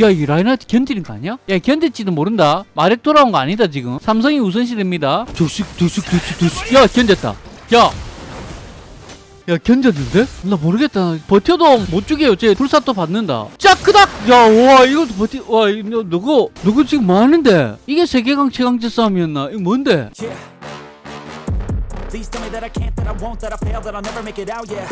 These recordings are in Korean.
야, 이 라인하트 견디는 거 아니야? 야, 견딜지도 모른다. 마력 돌아온 거 아니다, 지금. 삼성이 우선시됩니다. 조식, 조식, 조식, 조식. 야, 견뎠다. 야! 야, 견뎠는데? 나 모르겠다. 버텨도 못 죽여요. 쟤 불사또 받는다. 짜크닥! 야, 와, 이것도 버티, 와, 이거, 누구, 누구 지금 뭐 하는데? 이게 세계강 최강제 싸움이었나? 이거 뭔데? Yeah.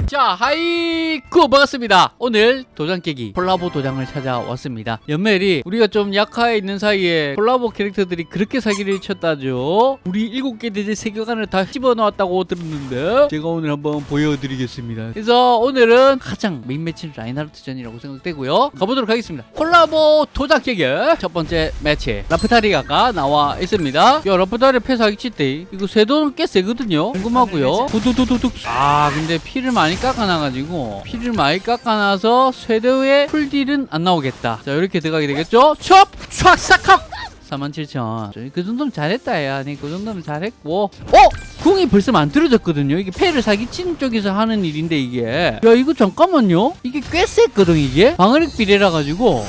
자, 하이쿠 반갑습니다. 오늘 도장 깨기 콜라보 도장을 찾아왔습니다. 연멜이 우리가 좀 약하에 있는 사이에 콜라보 캐릭터들이 그렇게 사기를 쳤다죠. 우리 일곱 개 대제 세계관을 다 집어넣었다고 들었는데 제가 오늘 한번 보여드리겠습니다. 그래서 오늘은 가장 메인 매치는 라인하르트전이라고 생각되고요. 가보도록 하겠습니다. 콜라보 도장 깨기 첫 번째 매치 라프타리아가 나와 있습니다. 야, 라프타리아 패사기 칠때 이거 쇄도는 꽤 세거든요. 궁금하고요. 두두두두둑. 아, 근데 피를 많이 깎아놔가지고 피를 많이 깎아놔서 쇄도의 풀딜은 안 나오겠다. 자, 이렇게 들어가게 되겠죠? 첩! 촥! 싹합! 47,000. 그 정도면 잘했다, 야. 네, 그 정도면 잘했고. 어? 궁이 벌써 만들어졌거든요. 이게 패를 사기치는 쪽에서 하는 일인데, 이게. 야, 이거 잠깐만요. 이게 꽤 셌거든, 이게. 방어력 비례라 가지고.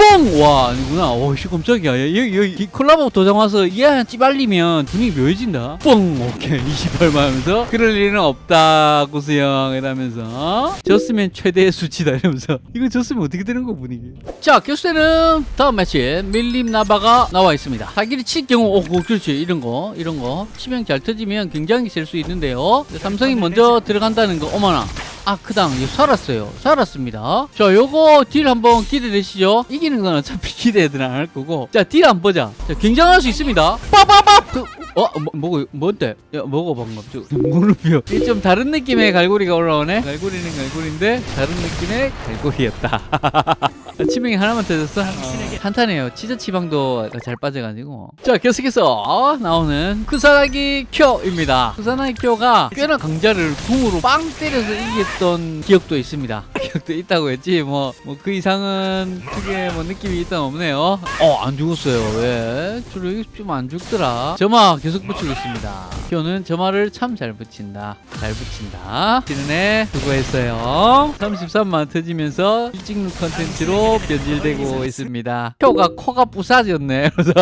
뽕! 와, 아니구나. 오, 씨, 깜짝이야. 야, 여기, 여기, 이 콜라보 도장 와서 얘 찌발리면 분위기 묘해진다. 뽕! 오케이. 28만 하면서. 그럴 일은 없다, 고수형. 이러면서. 졌으면 최대의 수치다. 이러면서. 이거 졌으면 어떻게 되는 거, 분위기. 자, 교수는 다음 매치 밀림 나바가 나와 있습니다. 사기를 칠 경우, 오, 오, 그렇지. 이런 거, 이런 거. 치명 잘 터지면 굉장히 셀 수 있는데요. 삼성이 먼저 들어간다는 거, 어머나. 아크당 이거 살았어요. 살았습니다. 자 요거 딜 한번 기대되시죠? 이기는 건 어차피 기대들 안할 거고. 자 딜 한번 보자. 자 굉장할 수 있습니다. 빠바밥 그, 어? 뭐, 뭐고 뭔데? 야 뭐고 방금? 저 무릎이요. 좀 다른 느낌의 갈고리가 올라오네. 갈고리는 갈고리인데 다른 느낌의 갈고리였다. 치명이 하나만 터졌어? 어, 탄탄해요. 치즈 치방도 잘 빠져가지고. 자 계속해서 나오는 쿠사나기 쿄입니다. 쿠사나기 쿄가 꽤나 강자를 궁으로 빵 때려서 이겼던 기억도 있습니다 기억도 있다고 했지. 뭐 뭐 그 이상은 크게 뭐 느낌이 일단 없네요. 어 안 죽었어요. 왜? 주로 좀 안 죽더라. 점화 계속 붙이고 있습니다. 쿄는 점화를 참 잘 붙인다. 잘 붙인다. 지는애 수고했어요. 33만 터지면서 일찍눈 컨텐츠로 변질되고 있습니다. 쿄가 코가 부사졌네. 그래서.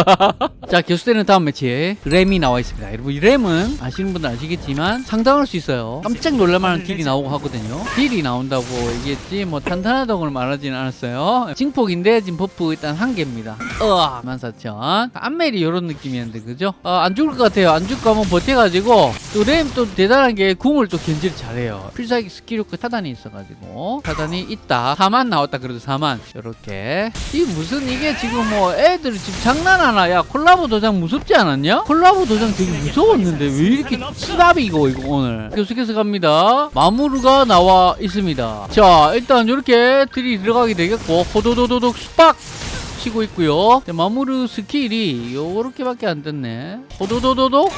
자 교수되는 다음 매치에 램이 나와 있습니다. 여러분 이 램은 아시는 분들 아시겠지만 상당할 수 있어요. 깜짝 놀랄만한 딜이 나오고 하거든요. 딜이 나온다고 얘기했지 뭐 탄탄하다고 는 말하진 않았어요. 징폭인데 지금 버프 일단 한 개입니다. 으아 14,000 안멜이 이런 느낌이었는데 그죠? 어, 안 죽을 것 같아요. 안 죽고 한번 버텨가지고 또 램 또 대단한 게 궁을 또 견제를 잘해요. 필살기 스킬 효과 타단이 있어가지고. 타단이 있다. 4만 나왔다 그래도 4만. 이렇게. 이 무슨 이게 지금 뭐 애들 지금 장난하나? 야 콜라보 도장 무섭지 않았냐? 콜라보 도장 되게 무서웠는데 왜 이렇게 치밥이고 이거 오늘? 계속해서 갑니다. 마무르가 나와 있습니다. 자 일단 이렇게 들이 들어가게 되겠고 호도도도독 스팍 치고 있고요. 자, 마무르 스킬이 요렇게밖에 안 됐네. 호도도도독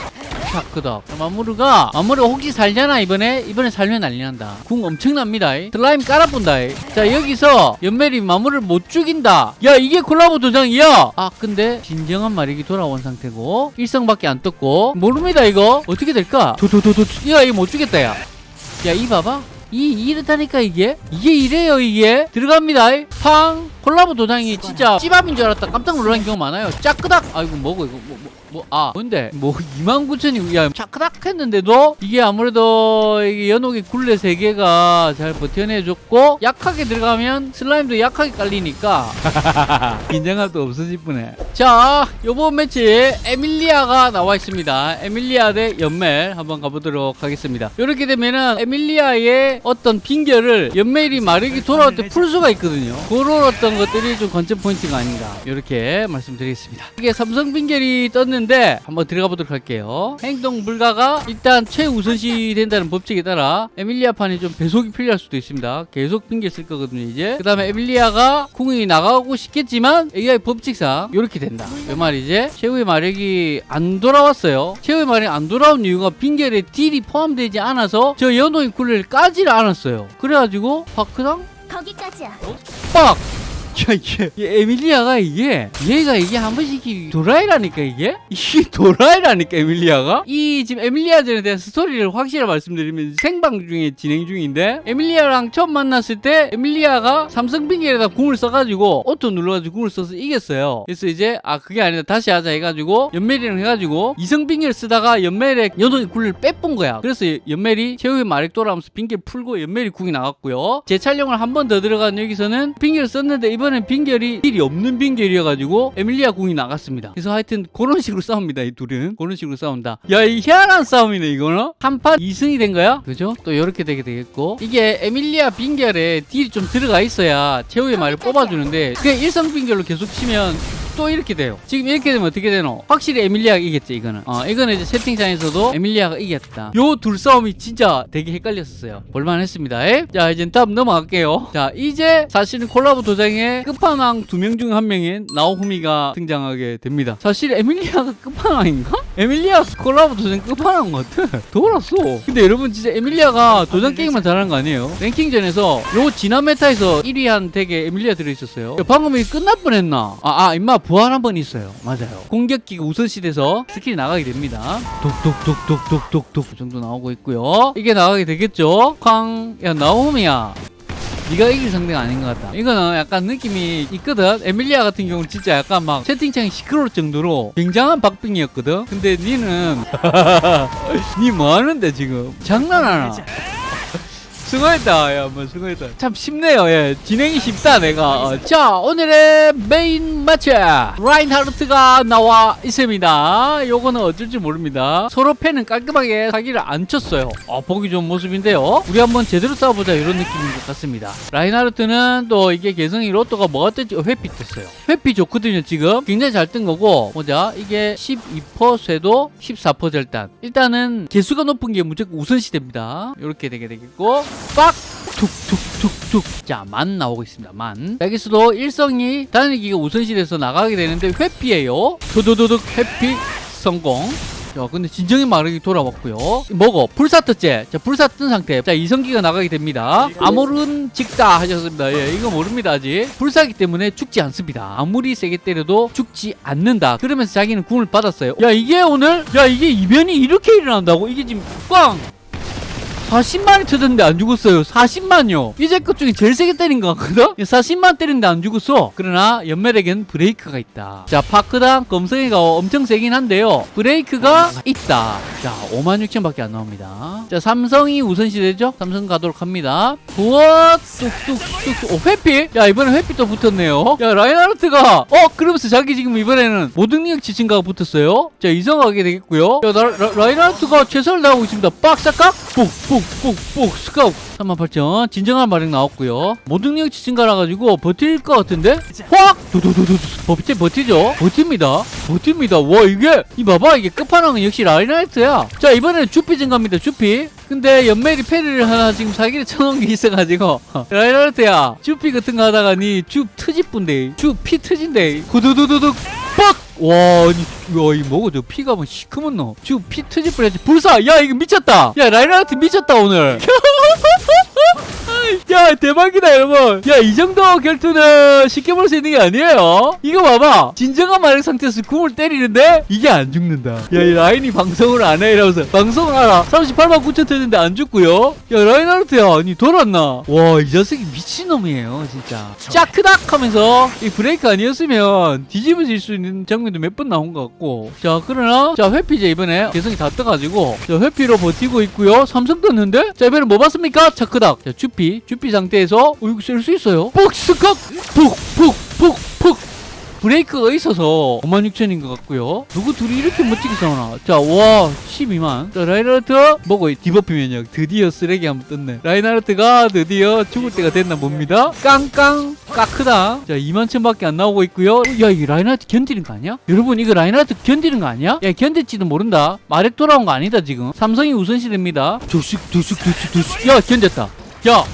샤크다 마무르가 마무르 혹시 살려나 이번에? 이번에 살면 난리 난다. 궁 엄청납니다. 슬라임 깔아본다. 자 여기서 연멜이 마무르를 못 죽인다. 야 이게 콜라보 도장이야? 아 근데 진정한 마력이 돌아온 상태고 일성밖에 안 떴고. 모릅니다 이거. 어떻게 될까? 도도도도 야 이거 못 죽겠다 야야 이 봐봐 이 이렇다니까 이게? 이게 이래요 이게? 들어갑니다. 팡! 콜라보 도장이 진짜 찌밥인 줄 알았다. 깜짝 놀란 경우 많아요. 짜끄닥! 아이고 뭐고 이거 뭐뭐 아 뭔데? 뭐 29,000이 야 차크닥 했는데도? 이게 아무래도 이게 연옥의 굴레 세 개가 잘 버텨내줬고 약하게 들어가면 슬라임도 약하게 깔리니까. 긴장감도 없어질 뿐에. 자 요번 매치 에밀리아가 나와 있습니다. 에밀리아 대 연멜 한번 가보도록 하겠습니다. 이렇게 되면은 에밀리아의 어떤 빙결을 연멜이 마력이 돌아올 때 풀 수가 있거든요. 그런 어떤 것들이 좀 관전 포인트가 아닌가 이렇게 말씀드리겠습니다. 이게 삼성 빙결이 떴는데 한번 들어가 보도록 할게요. 행동 불가가 일단 최우선시 된다는 법칙에 따라 에밀리아 판이 좀 배속이 필요할 수도 있습니다. 계속 빙결 쓸 거거든요 이제. 그 다음에 에밀리아가 궁이 나가고 싶겠지만 AI 법칙상 이렇게 된다. 그 말이지 최후의 마력이 안 돌아왔어요. 최후의 마력이 안 돌아온 이유가 빙결에 딜이 포함되지 않아서 저 연호의 굴레를 까지를 않았어요 그래가지고 파크당 거기까지야. 빡! 야, 이게, 이 에밀리아가 이게, 얘가 이게 한 번씩 이 도라이라니까, 이게? 이게 도라이라니까, 에밀리아가? 이 지금 에밀리아전에 대한 스토리를 확실히 말씀드리면 생방 중에 진행 중인데, 에밀리아랑 처음 만났을 때, 에밀리아가 삼성 빙결에다 궁을 써가지고, 오토 눌러가지고 궁을 써서 이겼어요. 그래서 이제, 아, 그게 아니다. 다시 하자 해가지고, 연멜이랑 해가지고, 이성 빙결 쓰다가 연멜의 연호의 굴레를 빼본 거야. 그래서 연멜이 최후의 마력 돌아오면서 빙결 풀고, 연멜이 궁이 나갔고요. 재촬영을 한 번 더 들어간 여기서는 빙결 썼는데, 이번 엔 빙결이 딜이 없는 빙결이어가지고, 에밀리아 궁이 나갔습니다. 그래서 하여튼, 그런 식으로 싸웁니다. 이 둘은. 그런 식으로 싸운다. 야, 이 희한한 싸움이네, 이거는. 한판 2승이 된 거야? 그죠? 또 이렇게 되게 되겠고. 이게 에밀리아 빙결에 딜이 좀 들어가 있어야 최후의 마력을 뽑아주는데, 그냥 일성 빙결로 계속 치면 또 이렇게 돼요. 지금 이렇게 되면 어떻게 되노? 확실히 에밀리아가 이겼지, 이거는. 어, 이거는 이제 채팅창에서도 에밀리아가 이겼다. 요 둘 싸움이 진짜 되게 헷갈렸었어요. 볼만했습니다. 에? 자, 이제 다음 넘어갈게요. 자, 이제 사실은 콜라보 도장에 끝판왕 두 명 중 한 명인 나오후미가 등장하게 됩니다. 사실 에밀리아가 끝판왕인가? 에밀리아 콜라보 도장 끝판왕 같아. 돌았어. 근데 여러분 진짜 에밀리아가 도장 게임만 잘하는 거 아니에요? 랭킹전에서 요 지난 meta에서 1위 한 덱에 에밀리아 들어있었어요. 야, 방금 이 끝날 뻔했나? 아, 아, 임마 부활 한 번 있어요. 맞아요. 공격기가 우선시돼서 스킬이 나가게 됩니다. 독독독독독독독 이 정도 나오고 있고요. 이게 나가게 되겠죠? 쾅, 야 나오후미야. 네가 이길 상대가 아닌 것 같다. 이거는 약간 느낌이 있거든. 에밀리아 같은 경우는 진짜 약간 막 채팅창이 시끄러울 정도로 굉장한 박빙이었거든. 근데 니는 니 뭐 하는데 지금 장난하나? 수고했다. 야, 뭐 수고했다. 참 쉽네요. 예. 진행이 쉽다, 내가. 어, 자, 오늘의 메인 매치 라인하르트가 나와 있습니다. 요거는 어쩔지 모릅니다. 서로 패는 깔끔하게 사기를 안 쳤어요. 어, 보기 좋은 모습인데요. 우리 한번 제대로 싸워보자 이런 느낌인 것 같습니다. 라인하르트는 또 이게 개성이 로또가 뭐가 떴지? 어, 회피 떴어요. 회피 좋거든요, 지금. 굉장히 잘 뜬 거고. 보자. 이게 12% 쇄도 14% 절단. 일단은 계수가 높은 게 무조건 우선시 됩니다. 이렇게 되게 되겠고. 빡! 툭툭툭툭. 자만 나오고 있습니다 만. 여기서도 일성이 단일기가 우선시돼서 나가게 되는데 회피예요. 도도도둑 회피 성공. 자 근데 진정의 마력이 돌아왔고요. 먹어 불사 떴제. 자 불사 뜬 상태. 자 이성기가 나가게 됩니다. 아무른 직다 하셨습니다. 예 이거 모릅니다 아직. 불사기 때문에 죽지 않습니다. 아무리 세게 때려도 죽지 않는다. 그러면서 자기는 궁을 받았어요. 야 이게 오늘 야 이게 이변이 이렇게 일어난다고? 이게 지금 꽝 40만이 터졌는데 안 죽었어요. 40만요. 이제 것 중에 제일 세게 때린 것 같거든? 40만 때리는데 안 죽었어. 그러나 연멜에겐 브레이크가 있다. 자, 파크당 검성이가 엄청 세긴 한데요. 브레이크가 있다. 자, 5만 6천 밖에 안 나옵니다. 자, 삼성이 우선시대죠? 삼성 가도록 합니다. 부어 뚝뚝뚝뚝. 오, 회피? 야, 이번에 회피 또 붙었네요. 야, 라인하르트가 어, 그러면서 자기 지금 이번에는 모든 능력치 증가가 붙었어요. 자, 이성하게 되겠고요. 야, 라, 라, 라인하르트가 최선을 다하고 있습니다. 빡 싹깍 뽁 뽁뽁뽁 스카우. 38,000 진정한 마력 나왔고요. 모든 능력 지진가라 가지고 버틸 것 같은데? 확! 두두두두 버티 버티죠? 버팁니다. 버팁니다. 와 이게 이 봐봐 이게 끝판왕은 역시 라인하이트야. 자 이번에는 주피 증가입니다 주피. 근데 연멜이 패리를 하나 지금 사기를 쳐놓은 게 있어가지고. 라인하이트야. 주피 같은 거 하다가 니주 트집분데 주피 트진데 구두두두둑 빡! 와, 아니, 와, 이 뭐고, 저 피가 뭐 시커먼 너. 지금 피 트집 뻔했지. 불사! 야, 이거 미쳤다! 야, 라이라트 미쳤다, 오늘. 야, 대박이다, 여러분. 야, 이 정도 결투는 쉽게 볼 수 있는 게 아니에요. 이거 봐봐. 진정한 마력 상태에서 궁을 때리는데, 이게 안 죽는다. 야, 이 라인이 방송을 안 해, 이러면서. 방송을 하라. 38만 9천 터졌는데 안 죽고요. 야, 라인하르트야, 니 돌았나? 와, 이 자식이 미친놈이에요, 진짜. 짜크닥 하면서, 이 브레이크 아니었으면 뒤집어질 수 있는 장면도 몇 번 나온 것 같고. 자, 그러나, 자, 회피제 이번에 개성이 다 떠가지고, 자, 회피로 버티고 있고요. 삼성 떴는데? 자, 이번에 뭐 봤습니까? 차크닥. 자, 주피. 주피 상태에서, 어, 이거 쓸수 있어요? 폭, 폭. 브레이크가 있어서 56,000인 것 같고요. 누구 둘이 이렇게 멋지게 싸우나? 자, 와, 12만. 자, 라인하르트 뭐고 debuff 면역 드디어 쓰레기 한번 떴네. 라인하르트가 드디어 죽을 때가 됐나 봅니다. 깡깡 까크다. 자, 2만천밖에 안 나오고 있고요. 야, 이거 라인하르트 견디는 거 아니야? 여러분, 이거 라인하르트 견디는 거 아니야? 야, 견딜지도 모른다. 마력 돌아온 거 아니다, 지금. 삼성이 우선시됩니다. 두식, 두식, 두식, 두식. 야, 견뎠다. 야,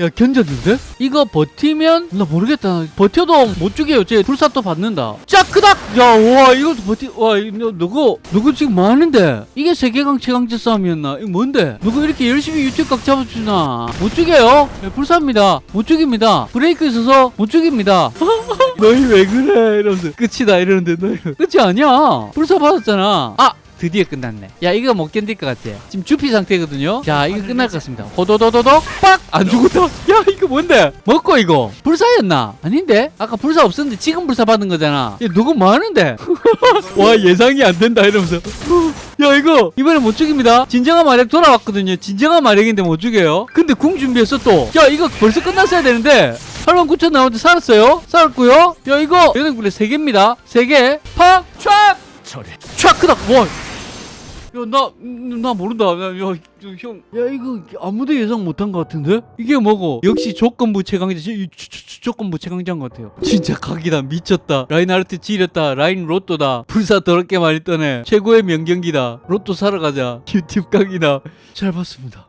야 견뎠는데? 이거 버티면 나 모르겠다. 버텨도 못 죽여요. 쟤 불사또 받는다. 짜크닥! 야와 이것도 버티 와 이거 누구 누구 지금 뭐 하는데? 이게 세계강 최강자 싸움이었나? 이거 뭔데? 누구 이렇게 열심히 유튜브 각 잡아주나? 못 죽여요. 야, 불사입니다. 못 죽입니다. 브레이크 있어서 못 죽입니다. 너희 왜 그래? 이러면서 끝이다. 이러는데 너희 끝이 아니야. 불사 받았잖아. 아 드디어 끝났네. 야, 이거 못 견딜 것 같아. 지금 주피 상태거든요. 자, 이거 끝날 것 같습니다. 호도도도도 빡! 안 죽었다. 야, 이거 뭔데? 먹고 이거. 불사였나? 아닌데? 아까 불사 없었는데 지금 불사 받은 거잖아. 야, 누구 뭐 하는데? 와, 예상이 안 된다 이러면서. 야, 이거 이번에 못 죽입니다. 진정한 마력 돌아왔거든요. 진정한 마력인데 못 죽여요. 근데 궁 준비했어 또. 야, 이거 벌써 끝났어야 되는데. 8만 9천 나오는데 살았어요. 살았고요. 야, 이거 연행불에 3개입니다. 3개. 팍! 촥! 촥 크다 와. 야, 나, 나 모른다. 야, 야, 형. 야, 이거 아무도 예상 못한 것 같은데? 이게 뭐고? 역시 조건부 최강자, 조건부 최강자인 것 같아요. 진짜 각이다. 미쳤다. 라인하르트 지렸다. 라인 로또다. 불사 더럽게 많이 떠네. 최고의 명경기다. 로또 사러 가자. 유튜브 각이다. 잘 봤습니다.